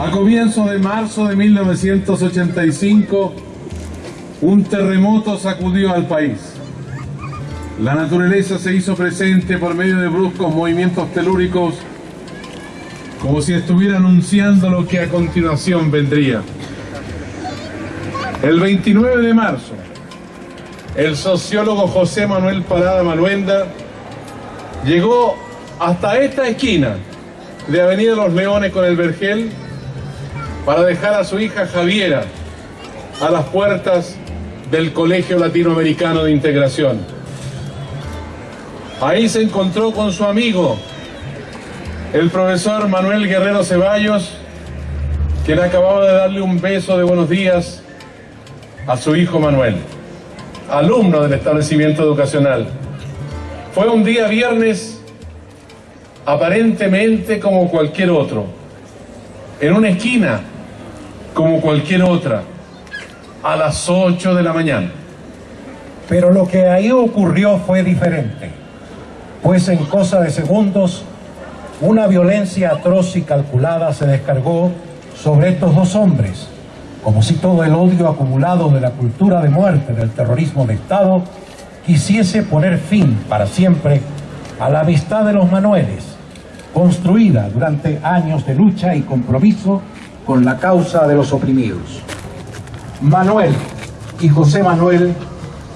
A comienzos de marzo de 1985, un terremoto sacudió al país. La naturaleza se hizo presente por medio de bruscos movimientos telúricos, como si estuviera anunciando lo que a continuación vendría. El 29 de marzo, el sociólogo José Manuel Parada Maluenda llegó hasta esta esquina de Avenida Los Leones con el Vergel para dejar a su hija Javiera a las puertas del Colegio Latinoamericano de Integración. Ahí se encontró con su amigo, el profesor Manuel Guerrero Ceballos, quien acababa de darle un beso de buenos días a su hijo Manuel, alumno del establecimiento educacional. Fue un día viernes aparentemente como cualquier otro, en una esquina como cualquier otra, a las 8 de la mañana. Pero lo que ahí ocurrió fue diferente, pues en cosa de segundos una violencia atroz y calculada se descargó sobre estos dos hombres, como si todo el odio acumulado de la cultura de muerte del terrorismo de Estado quisiese poner fin para siempre a la amistad de los Manueles, construida durante años de lucha y compromiso con la causa de los oprimidos. Manuel y José Manuel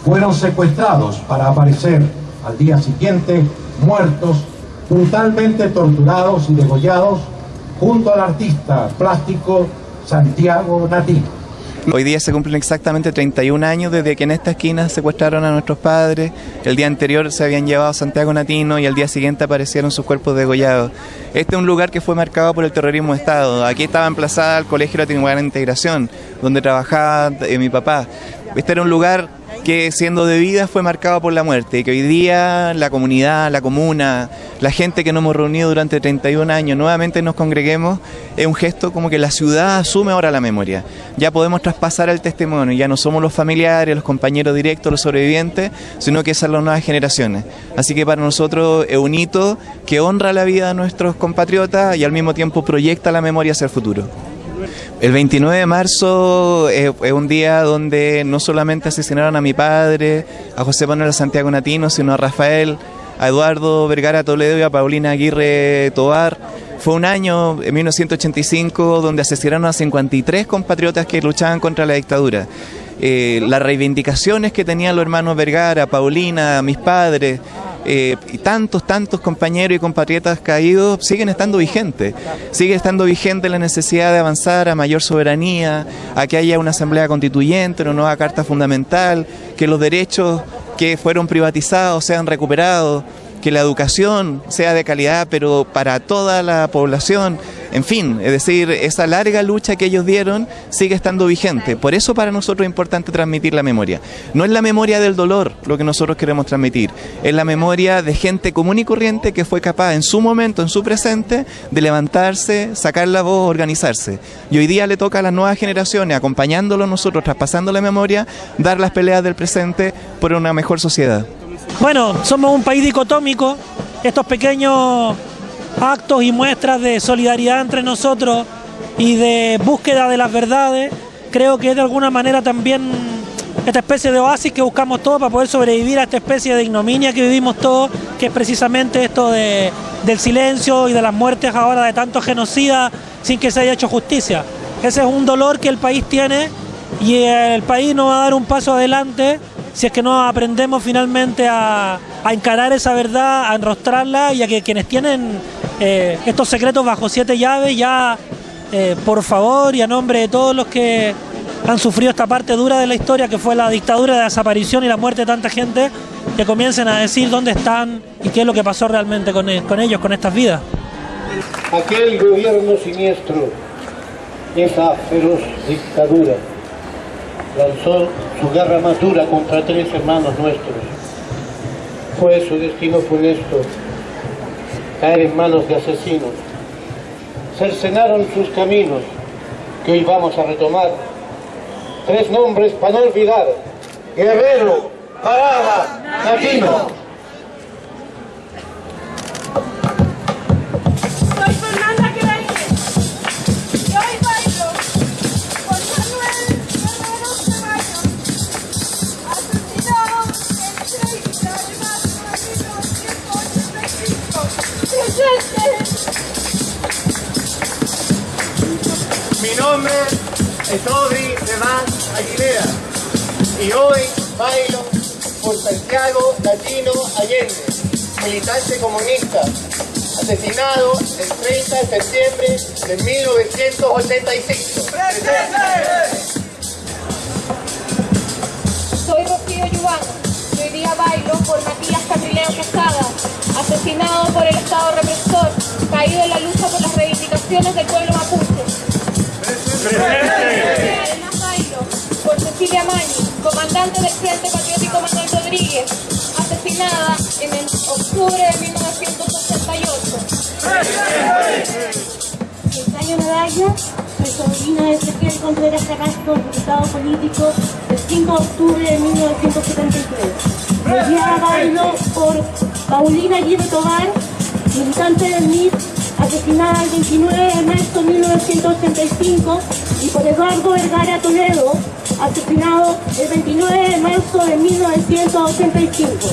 fueron secuestrados para aparecer al día siguiente muertos, brutalmente torturados y degollados junto al artista plástico Santiago Natino. Hoy día se cumplen exactamente 31 años desde que en esta esquina secuestraron a nuestros padres. El día anterior se habían llevado a Santiago Natino y al día siguiente aparecieron sus cuerpos degollados. Este es un lugar que fue marcado por el terrorismo de Estado. Aquí estaba emplazada el Colegio Latinoamericano de Integración, donde trabajaba eh, mi papá. Este era un lugar que siendo de vida fue marcado por la muerte y que hoy día la comunidad, la comuna, la gente que nos hemos reunido durante 31 años nuevamente nos congreguemos, es un gesto como que la ciudad asume ahora la memoria. Ya podemos traspasar el testimonio, ya no somos los familiares, los compañeros directos, los sobrevivientes, sino que son las nuevas generaciones. Así que para nosotros es un hito que honra la vida de nuestros compatriotas y al mismo tiempo proyecta la memoria hacia el futuro. El 29 de marzo es, un día donde no solamente asesinaron a mi padre, a José Manuel Santiago Natino, sino a Rafael, a Eduardo Vergara Toledo y a Paulina Aguirre Tobar. Fue un año, en 1985, donde asesinaron a 53 compatriotas que luchaban contra la dictadura. Eh, las reivindicaciones que tenían los hermanos Vergara, Paulina, mis padres, eh, y tantos, tantos compañeros y compatriotas caídos siguen estando vigentes. Sigue estando vigente la necesidad de avanzar a mayor soberanía, a que haya una asamblea constituyente, una nueva carta fundamental, que los derechos que fueron privatizados sean recuperados que la educación sea de calidad, pero para toda la población. En fin, es decir, esa larga lucha que ellos dieron sigue estando vigente. Por eso para nosotros es importante transmitir la memoria. No es la memoria del dolor lo que nosotros queremos transmitir, es la memoria de gente común y corriente que fue capaz en su momento, en su presente, de levantarse, sacar la voz, organizarse. Y hoy día le toca a las nuevas generaciones, acompañándolo nosotros, traspasando la memoria, dar las peleas del presente por una mejor sociedad. Bueno, somos un país dicotómico, estos pequeños actos y muestras de solidaridad entre nosotros y de búsqueda de las verdades, creo que es de alguna manera también esta especie de oasis que buscamos todos para poder sobrevivir a esta especie de ignominia que vivimos todos, que es precisamente esto de, del silencio y de las muertes ahora de tantos genocidas sin que se haya hecho justicia. Ese es un dolor que el país tiene y el país no va a dar un paso adelante si es que no aprendemos finalmente a, encarar esa verdad, a enrostrarla y a que quienes tienen eh, estos secretos bajo siete llaves ya, eh, por favor y a nombre de todos los que han sufrido esta parte dura de la historia que fue la dictadura, la desaparición y la muerte de tanta gente, que comiencen a decir dónde están y qué es lo que pasó realmente con, e, ellos, con estas vidas. Aquel gobierno siniestro, esa feroz dictadura, lanzó su guerra más dura contra tres hermanos nuestros. Fue su destino funesto, caer en manos de asesinos. Cercenaron sus caminos, que hoy vamos a retomar. Tres nombres para no olvidar. Guerrero, Parada, Latino. Mi nombre es Rodri de Más Aguilera y hoy bailo por Santiago Latino Allende, militante comunista, asesinado el 30 de septiembre de 1985. ¡Presente! Soy Rocío Yubano bailo por Matías Catrileo Quesada, asesinado por el Estado represor, caído en la lucha por las reivindicaciones del pueblo mapuche. Además bailo por Cecilia Mañi, comandante del Frente Patriótico Manuel Rodríguez, asesinada en el octubre de 1968. Cayo Medalla, soy sobrina de Ezequiel Contreras Carrasco, diputado político el 5 de octubre de 1973. Día bailo por Paulina Aguirre Tobar, militante del MIT, asesinada el 29 de marzo de 1985, y por Eduardo Vergara Toledo, asesinado el 29 de marzo de 1985.